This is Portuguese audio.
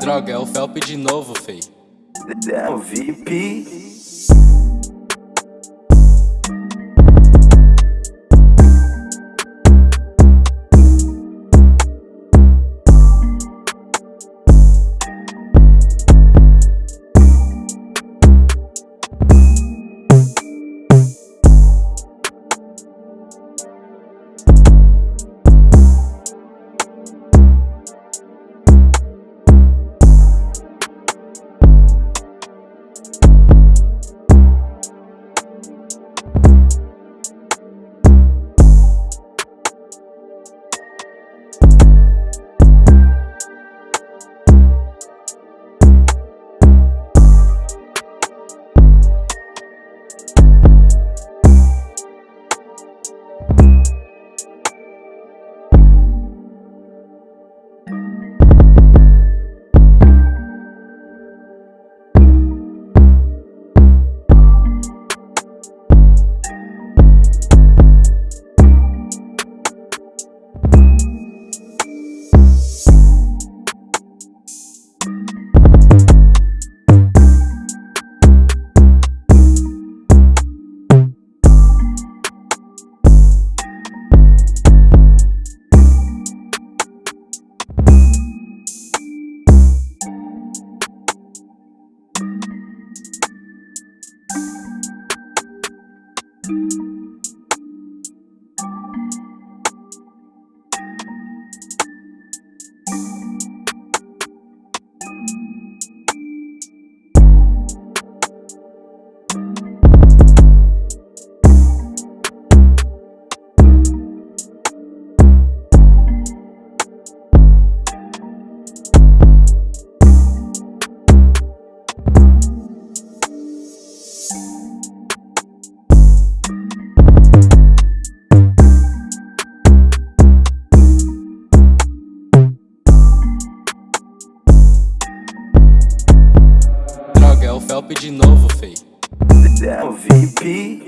Droga, é o Felp de novo, fei. É o VIP. Droga, Felp de novo, fei. É o VIP.